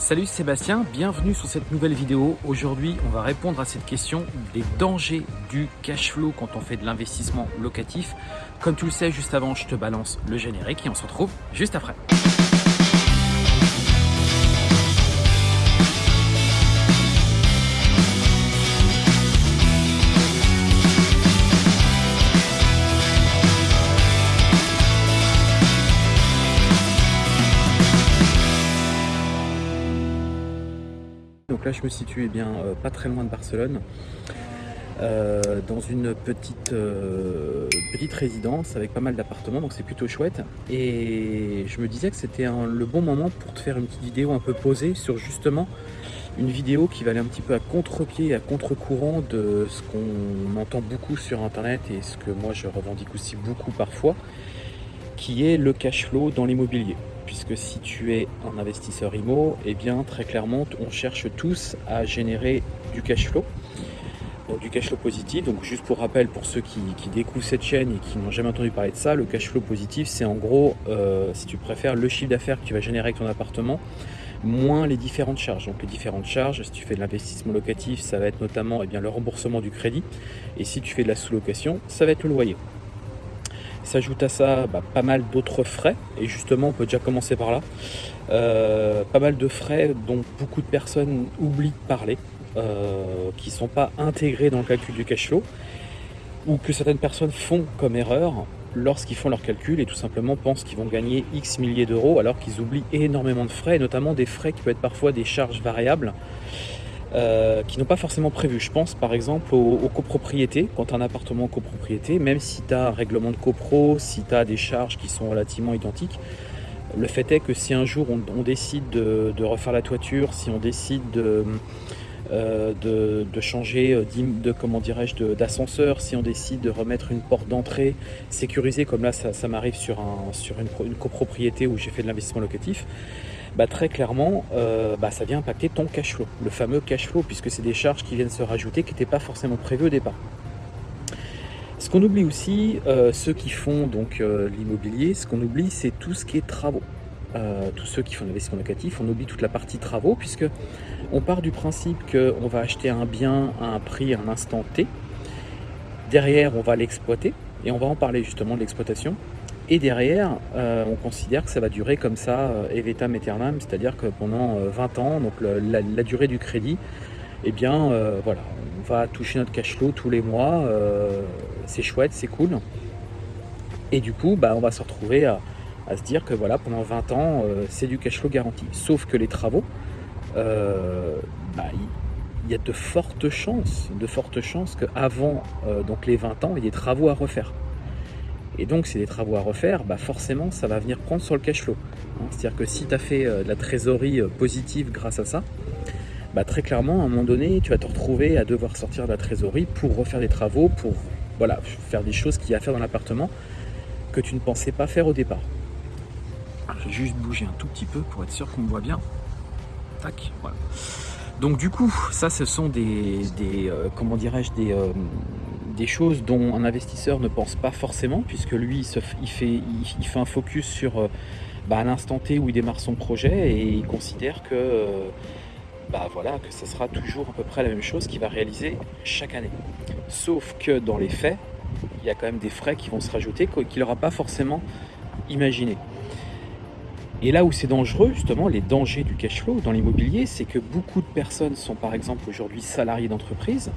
Salut Sébastien, bienvenue sur cette nouvelle vidéo. Aujourd'hui, on va répondre à cette question des dangers du cash flow quand on fait de l'investissement locatif. Comme tu le sais, juste avant, je te balance le générique et on se retrouve juste après. Donc là, je me situe eh bien, euh, pas très loin de Barcelone, euh, dans une petite, euh, petite résidence avec pas mal d'appartements, donc c'est plutôt chouette. Et je me disais que c'était le bon moment pour te faire une petite vidéo un peu posée sur justement une vidéo qui va aller un petit peu à contre-pied, à contre-courant de ce qu'on entend beaucoup sur internet et ce que moi je revendique aussi beaucoup parfois, qui est le cash flow dans l'immobilier puisque si tu es un investisseur IMO, eh bien très clairement on cherche tous à générer du cash flow, du cash flow positif. Donc juste pour rappel pour ceux qui, découvrent cette chaîne et qui n'ont jamais entendu parler de ça, le cash flow positif c'est en gros, euh, si tu préfères, le chiffre d'affaires que tu vas générer avec ton appartement moins les différentes charges. Donc les différentes charges, si tu fais de l'investissement locatif, ça va être notamment eh bien, le remboursement du crédit. Et si tu fais de la sous-location, ça va être le loyer. S'ajoute à ça bah, pas mal d'autres frais, et justement on peut déjà commencer par là. Euh, pas mal de frais dont beaucoup de personnes oublient de parler, euh, qui ne sont pas intégrés dans le calcul du cash flow, ou que certaines personnes font comme erreur lorsqu'ils font leur calcul et tout simplement pensent qu'ils vont gagner X milliers d'euros alors qu'ils oublient énormément de frais, notamment des frais qui peuvent être parfois des charges variables euh, qui n'ont pas forcément prévu. Je pense par exemple aux, copropriétés, quand un appartement en copropriété, même si tu as un règlement de copro, si tu as des charges qui sont relativement identiques, le fait est que si un jour on, décide de, refaire la toiture, si on décide de, euh, de, changer euh, de comment dirais-je d'ascenseur, si on décide de remettre une porte d'entrée sécurisée, comme là ça, m'arrive sur, un, sur une copropriété où j'ai fait de l'investissement locatif, bah, très clairement, euh, bah, ça vient impacter ton cash flow, le fameux cash flow, puisque c'est des charges qui viennent se rajouter qui n'étaient pas forcément prévues au départ. Ce qu'on oublie aussi, euh, ceux qui font donc euh, l'immobilier, ce qu'on oublie, c'est tout ce qui est travaux. tous ceux qui font l'investissement locatif, on oublie toute la partie travaux, puisque on part du principe qu'on va acheter un bien à un prix à un instant T. Derrière, on va l'exploiter, et on va en parler justement de l'exploitation. Et derrière, euh, on considère que ça va durer comme ça, euh, evetam aeternam, c'est-à-dire que pendant 20 euh, ans, donc la, durée du crédit, eh bien, voilà, on va toucher notre cash flow tous les mois, c'est chouette, c'est cool. Et du coup, bah, on va se retrouver à, se dire que voilà, pendant 20 ans, c'est du cash flow garanti. Sauf que les travaux, bah, il y a de fortes chances, de fortes chances qu'avant les 20 ans, il y ait des travaux à refaire. Et donc, c'est des travaux à refaire, bah forcément, ça va venir prendre sur le cash flow. Hein. C'est-à-dire que si tu as fait euh, de la trésorerie euh, positive grâce à ça, bah très clairement, à un moment donné, tu vas te retrouver à devoir sortir de la trésorerie pour refaire des travaux, pour voilà, faire des choses qu'il y a à faire dans l'appartement que tu ne pensais pas faire au départ. je vais juste bouger un tout petit peu pour être sûr qu'on me voit bien. Tac, voilà. Donc du coup, ça, ce sont des, euh, comment dirais-je, des, des choses dont un investisseur ne pense pas forcément, puisque lui, il, fait, un focus sur euh, bah, l'instant T où il démarre son projet et il considère que, euh, bah, voilà, que ce sera toujours à peu près la même chose qu'il va réaliser chaque année. Sauf que dans les faits, il y a quand même des frais qui vont se rajouter qu'il n'aura pas forcément imaginé. Et là où c'est dangereux, justement, les dangers du cash flow dans l'immobilier, c'est que beaucoup de personnes sont par exemple aujourd'hui salariés d'entreprise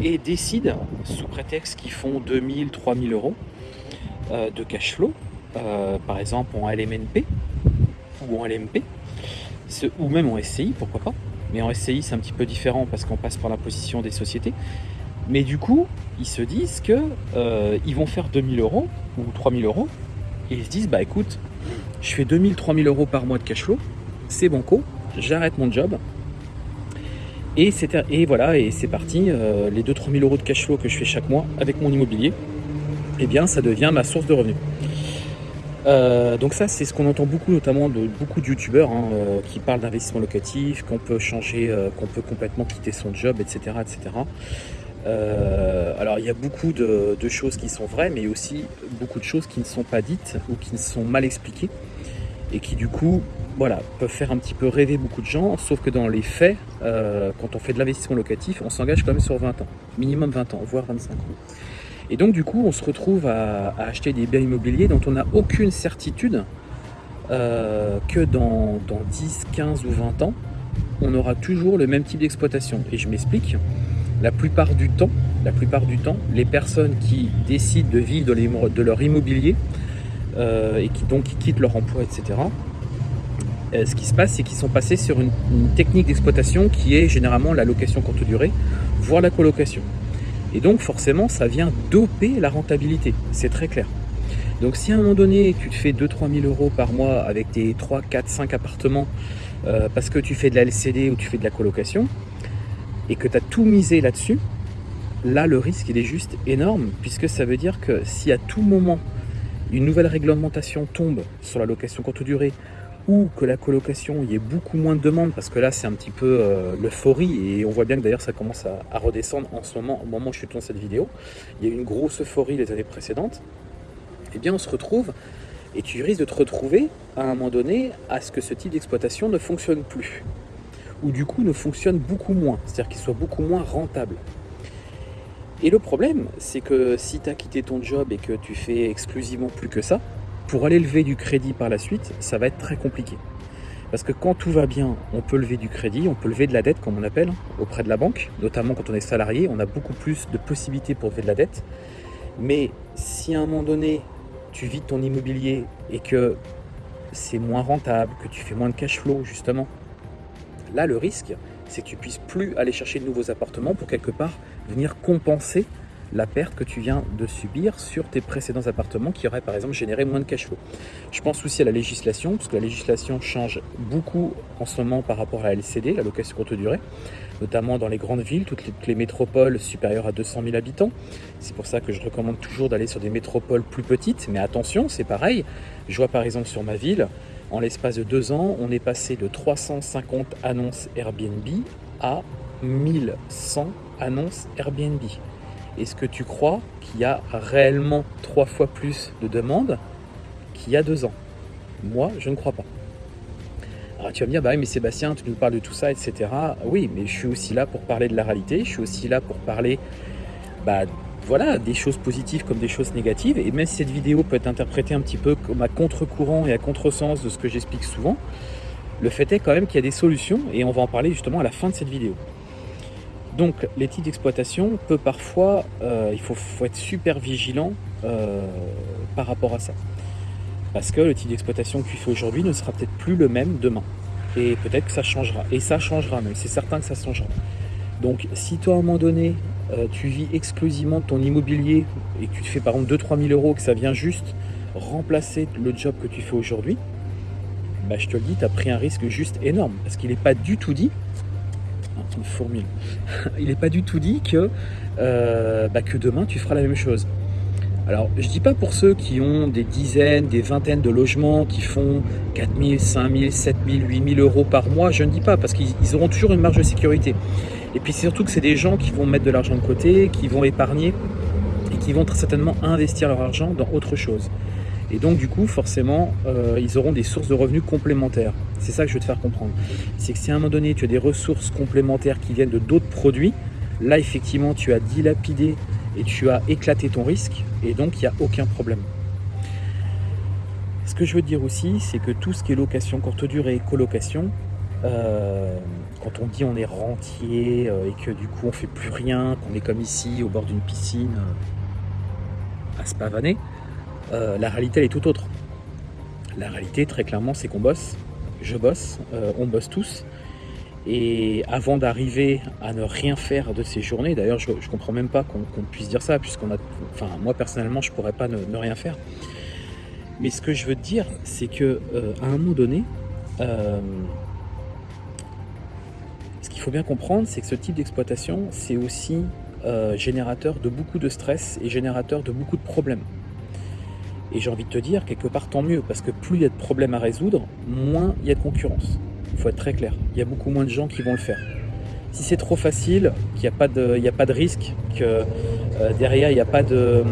et décident, sous prétexte qu'ils font 2000, 3000 euros euh, de cash flow, euh, par exemple en LMNP ou en LMP, ou même en SCI, pourquoi pas. Mais en SCI, c'est un petit peu différent parce qu'on passe par la position des sociétés. Mais du coup, ils se disent que euh, vont faire 2000 euros ou 3000 euros et ils se disent bah écoute, je fais 2000, 3000 euros par mois de cash flow, c'est banco, j'arrête mon job. Et, voilà, et c'est parti, euh, les 2-3 000 euros de cash flow que je fais chaque mois avec mon immobilier, eh bien ça devient ma source de revenus. Euh, donc ça c'est ce qu'on entend beaucoup notamment de beaucoup de youtubeurs hein, euh, qui parlent d'investissement locatif, qu'on peut changer, qu'on peut complètement quitter son job, etc. etc. alors il y a beaucoup de, choses qui sont vraies, mais aussi beaucoup de choses qui ne sont pas dites ou qui ne sont mal expliquées. Et qui du coup voilà, peuvent faire un petit peu rêver beaucoup de gens, sauf que dans les faits, euh, quand on fait de l'investissement locatif, on s'engage quand même sur 20 ans, minimum 20 ans, voire 25 ans. Et donc du coup, on se retrouve à, acheter des biens immobiliers dont on n'a aucune certitude euh, que dans, dans 10, 15 ou 20 ans, on aura toujours le même type d'exploitation. Et je m'explique, la plupart du temps, la plupart du temps, les personnes qui décident de vivre de, leur immobilier euh, et qui donc quittent leur emploi, etc., euh, ce qui se passe, c'est qu'ils sont passés sur une, technique d'exploitation qui est généralement la location courte durée, voire la colocation. Et donc forcément, ça vient doper la rentabilité, c'est très clair. Donc si à un moment donné, tu te fais 2-3 000 euros par mois avec tes 3, 4, 5 appartements, euh, parce que tu fais de la LCD ou tu fais de la colocation, et que tu as tout misé là-dessus, là le risque il est juste énorme, puisque ça veut dire que si à tout moment une nouvelle réglementation tombe sur la location courte durée, ou que la colocation, il y ait beaucoup moins de demandes, parce que là c'est un petit peu euh, l'euphorie, et on voit bien que d'ailleurs ça commence à, redescendre en ce moment, au moment où je tourne cette vidéo, il y a eu une grosse euphorie les années précédentes, et eh bien on se retrouve, et tu risques de te retrouver à un moment donné à ce que ce type d'exploitation ne fonctionne plus. Ou du coup ne fonctionne beaucoup moins, c'est-à-dire qu'il soit beaucoup moins rentable. Et le problème, c'est que si tu as quitté ton job et que tu fais exclusivement plus que ça, pour aller lever du crédit par la suite, ça va être très compliqué. Parce que quand tout va bien, on peut lever du crédit, on peut lever de la dette, comme on appelle, auprès de la banque. Notamment quand on est salarié, on a beaucoup plus de possibilités pour lever de la dette. Mais si à un moment donné, tu vides ton immobilier et que c'est moins rentable, que tu fais moins de cash flow, justement, Là, le risque, c'est que tu puisses plus aller chercher de nouveaux appartements pour quelque part venir compenser la perte que tu viens de subir sur tes précédents appartements qui auraient par exemple généré moins de cash flow. Je pense aussi à la législation, parce que la législation change beaucoup en ce moment par rapport à la LCD, la location courte durée, notamment dans les grandes villes, toutes les, toutes les métropoles supérieures à 200 000 habitants. C'est pour ça que je recommande toujours d'aller sur des métropoles plus petites, mais attention, c'est pareil. Je vois par exemple sur ma ville, en l'espace de deux ans, on est passé de 350 annonces Airbnb à 1100 annonces Airbnb. Est-ce que tu crois qu'il y a réellement trois fois plus de demandes qu'il y a deux ans? Moi, je ne crois pas. Alors tu vas me dire, bah oui, mais Sébastien, tu nous parles de tout ça, etc. Oui, mais je suis aussi là pour parler de la réalité, je suis aussi là pour parler bah, voilà, des choses positives comme des choses négatives. Et même si cette vidéo peut être interprétée un petit peu comme à contre-courant et à contre-sens de ce que j'explique souvent, le fait est quand même qu'il y a des solutions et on va en parler justement à la fin de cette vidéo. Donc les types d'exploitation peut parfois, euh, il faut, être super vigilant euh, par rapport à ça. Parce que le type d'exploitation que tu fais aujourd'hui ne sera peut-être plus le même demain. Et peut-être que ça changera. Et ça changera même, c'est certain que ça changera. Donc si toi à un moment donné, euh, tu vis exclusivement de ton immobilier et que tu te fais par exemple 2-3 000 euros, que ça vient juste remplacer le job que tu fais aujourd'hui, bah, je te le dis, tu as pris un risque juste énorme. Parce qu'il n'est pas du tout dit, une il n'est pas du tout dit que, euh, bah, que demain tu feras la même chose. Alors, je dis pas pour ceux qui ont des dizaines, des vingtaines de logements qui font 4 000, 5 000, 7 000, 8 000 euros par mois, je ne dis pas, parce qu'ils auront toujours une marge de sécurité. Et puis surtout que c'est des gens qui vont mettre de l'argent de côté, qui vont épargner et qui vont très certainement investir leur argent dans autre chose. Et donc du coup, forcément, euh, ils auront des sources de revenus complémentaires. C'est ça que je veux te faire comprendre. C'est que si à un moment donné, tu as des ressources complémentaires qui viennent de d'autres produits, là effectivement, tu as dilapidé et tu as éclaté ton risque et donc il n'y a aucun problème. Ce que je veux dire aussi, c'est que tout ce qui est location courte durée, colocation, euh, quand on dit on est rentier euh, et que du coup on fait plus rien, qu'on est comme ici au bord d'une piscine à se pavaner, la réalité elle est tout autre. La réalité très clairement c'est qu'on bosse, je bosse, on bosse tous. Et avant d'arriver à ne rien faire de ces journées, d'ailleurs je, ne comprends même pas qu'on puisse dire ça, puisqu'on a. Enfin moi personnellement je pourrais pas ne, rien faire. Mais ce que je veux te dire, c'est que à un moment donné, faut bien comprendre, c'est que ce type d'exploitation, c'est aussi euh, générateur de beaucoup de stress et générateur de beaucoup de problèmes. Et j'ai envie de te dire, quelque part, tant mieux, parce que plus il y a de problèmes à résoudre, moins il y a de concurrence. Il faut être très clair. Il y a beaucoup moins de gens qui vont le faire. Si c'est trop facile, qu'il n'y a, pas de, a pas de risque, que euh, derrière il n'y a, pas de,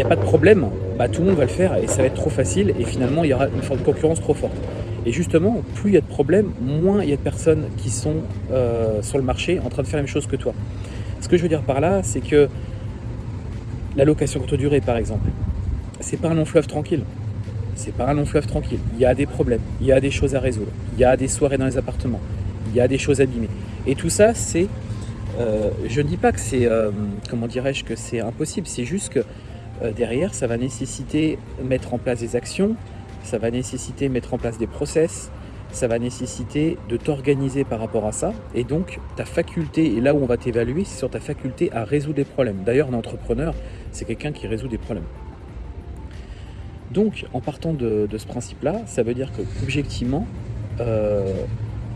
a pas de problème, bah, tout le monde va le faire et ça va être trop facile et finalement il y aura une forme de concurrence trop forte. Et justement, plus il y a de problèmes, moins il y a de personnes qui sont euh, sur le marché en train de faire la même chose que toi. Ce que je veux dire par là, c'est que la location courte durée, par exemple, c'est pas un long fleuve tranquille. C'est pas un long fleuve tranquille. Il y a des problèmes, il y a des choses à résoudre, il y a des soirées dans les appartements, il y a des choses abîmées. Et tout ça, c'est. Euh, je ne dis pas que c'est. Euh, comment dirais-je que c'est impossible, c'est juste que derrière, ça va nécessiter mettre en place des actions, ça va nécessiter mettre en place des process, ça va nécessiter de t'organiser par rapport à ça. Et donc, ta faculté, et là où on va t'évaluer, c'est sur ta faculté à résoudre des problèmes. D'ailleurs, un entrepreneur, c'est quelqu'un qui résout des problèmes. Donc, en partant de, ce principe-là, ça veut dire que, objectivement, euh,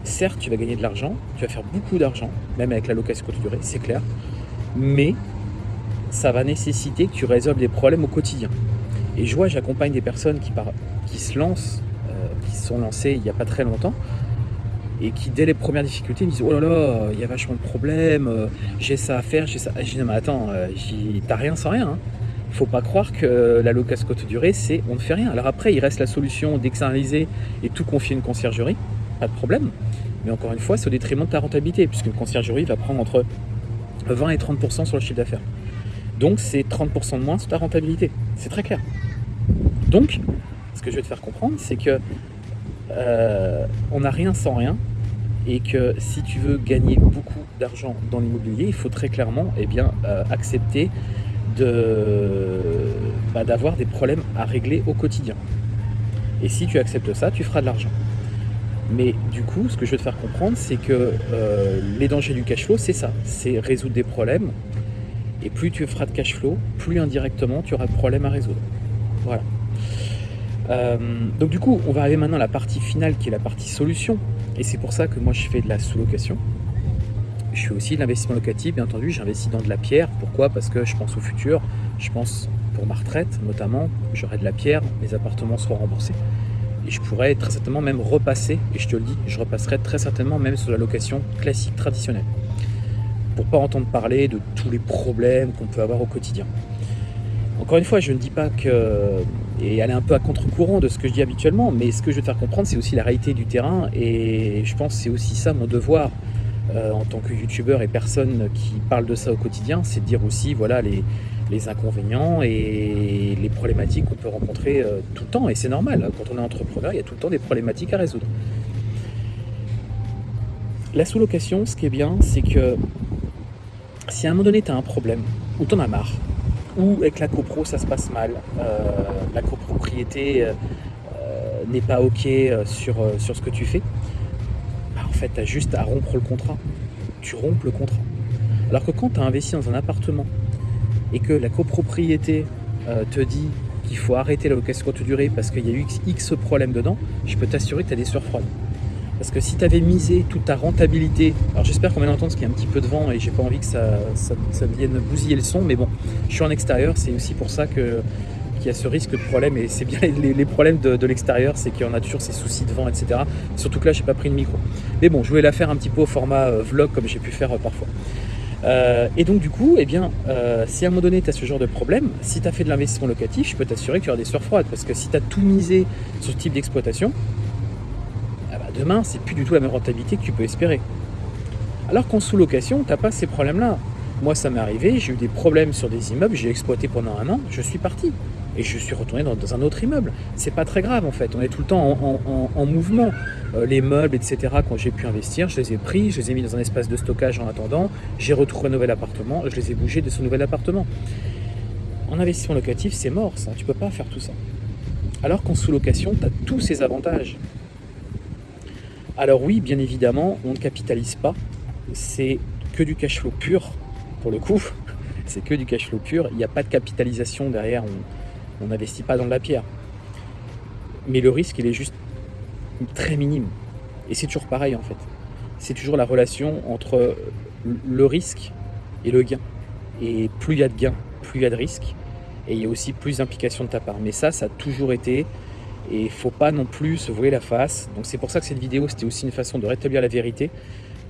certes, tu vas gagner de l'argent, tu vas faire beaucoup d'argent, même avec la location courte durée, c'est clair, mais ça va nécessiter que tu résolves des problèmes au quotidien. Et je vois, j'accompagne des personnes qui, se lancent qui sont lancés il n'y a pas très longtemps et qui dès les premières difficultés me disent oh là là il y a vachement de problèmes euh, j'ai ça à faire j'ai ça je dis non mais attends euh, t'as rien sans rien hein. Faut pas croire que la location courte durée c'est on ne fait rien. Alors après il reste la solution d'externaliser et tout confier une conciergerie pas de problème. Mais encore une fois c'est au détriment de ta rentabilité puisqu'une conciergerie va prendre entre 20 et 30% sur le chiffre d'affaires. Donc c'est 30% de moins sur ta rentabilité. C'est très clair. Donc ce que je vais te faire comprendre c'est que euh, on n'a rien sans rien et que si tu veux gagner beaucoup d'argent dans l'immobilier, il faut très clairement eh bien, euh, accepter bah, d'avoir des problèmes à régler au quotidien. Et si tu acceptes ça, tu feras de l'argent. Mais du coup, ce que je veux te faire comprendre, c'est que euh, les dangers du cash flow, c'est ça, c'est résoudre des problèmes. Et plus tu feras de cash flow, plus indirectement tu auras de problèmes à résoudre. Voilà. Euh, donc du coup, on va arriver maintenant à la partie finale qui est la partie solution. Et c'est pour ça que moi je fais de la sous-location. Je fais aussi de l'investissement locatif, bien entendu, j'investis dans de la pierre. Pourquoi? Parce que je pense au futur, je pense pour ma retraite notamment, j'aurai de la pierre, mes appartements seront remboursés. Et je pourrais très certainement même repasser, et je te le dis, je repasserai très certainement même sur la location classique traditionnelle. Pour pas entendre parler de tous les problèmes qu'on peut avoir au quotidien. Encore une fois, je ne dis pas que et aller un peu à contre-courant de ce que je dis habituellement, mais ce que je veux te faire comprendre, c'est aussi la réalité du terrain, et je pense que c'est aussi ça mon devoir euh, en tant que youtubeur et personne qui parle de ça au quotidien, c'est de dire aussi voilà les, inconvénients et les problématiques qu'on peut rencontrer euh, tout le temps, et c'est normal, quand on est entrepreneur, il y a tout le temps des problématiques à résoudre. La sous-location, ce qui est bien, c'est que si à un moment donné tu as un problème, ou tu en as marre, ou avec la copro ça se passe mal, euh, la copropriété n'est pas ok sur, sur ce que tu fais, tu as juste à rompre le contrat. Tu rompes le contrat. Alors que quand tu as investi dans un appartement et que la copropriété te dit qu'il faut arrêter la location courte durée parce qu'il y a eu X problèmes dedans, je peux t'assurer que tu as des sueurs froides. Parce que si tu avais misé toute ta rentabilité, alors j'espère qu'on va entendre ce qu'il y a un petit peu de vent et j'ai pas envie que ça, vienne bousiller le son, mais bon, je suis en extérieur, c'est aussi pour ça que qu'il y a ce risque de problème et c'est bien les, problèmes de, l'extérieur, c'est en a toujours ces soucis de vent, etc. Surtout que là, j'ai pas pris le micro. Mais bon, je voulais la faire un petit peu au format euh, vlog comme j'ai pu faire euh, parfois. Euh, et donc du coup, eh bien, si à un moment donné tu as ce genre de problème, si tu as fait de l'investissement locatif, je peux t'assurer qu'il y aura des sueurs froides parce que si tu as tout misé sur ce type d'exploitation, demain, c'est plus du tout la même rentabilité que tu peux espérer. Alors qu'en sous-location, tu n'as pas ces problèmes-là. Moi, ça m'est arrivé, j'ai eu des problèmes sur des immeubles, j'ai exploité pendant un an, je suis parti. Et je suis retourné dans, un autre immeuble. C'est pas très grave en fait, on est tout le temps en, mouvement. Euh, les meubles, etc., quand j'ai pu investir, je les ai pris, je les ai mis dans un espace de stockage en attendant, j'ai retrouvé un nouvel appartement, je les ai bougés de ce nouvel appartement. En investissement locatif, c'est mort ça, tu peux pas faire tout ça. Alors qu'en sous-location, tu as tous ces avantages. Alors oui, bien évidemment, on ne capitalise pas. C'est que du cash flow pur, pour le coup. C'est que du cash flow pur. Il n'y a pas de capitalisation derrière. N'investit pas dans de la pierre. Mais le risque, il est juste très minime. Et c'est toujours pareil, en fait. C'est toujours la relation entre le risque et le gain. Et plus il y a de gains, plus il y a de risques. Et il y a aussi plus d'implication de ta part. Mais ça, ça a toujours été et il faut pas non plus se voiler la face. Donc c'est pour ça que cette vidéo, c'était aussi une façon de rétablir la vérité.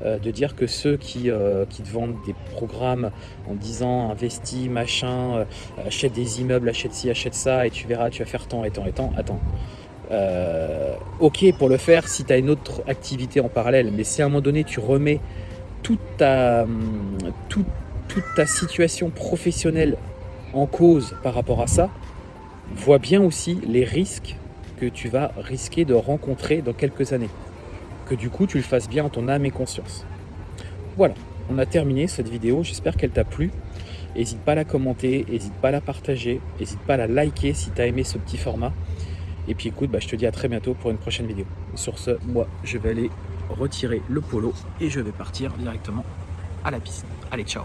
Euh, de dire que ceux qui, euh, qui te vendent des programmes en disant investis, machin, euh, achète des immeubles, achète ci, achète ça, et tu verras, tu vas faire tant et tant et tant. Attends. ok pour le faire si tu as une autre activité en parallèle, mais si à un moment donné tu remets toute ta, hum, toute, toute ta situation professionnelle en cause par rapport à ça, vois bien aussi les risques que tu vas risquer de rencontrer dans quelques années. Que du coup, tu le fasses bien en ton âme et conscience. Voilà, on a terminé cette vidéo. J'espère qu'elle t'a plu. N'hésite pas à la commenter, n'hésite pas à la partager, n'hésite pas à la liker si tu as aimé ce petit format. Et puis écoute, bah, je te dis à très bientôt pour une prochaine vidéo. Sur ce, moi, je vais aller retirer le polo et je vais partir directement à la piscine. Allez, ciao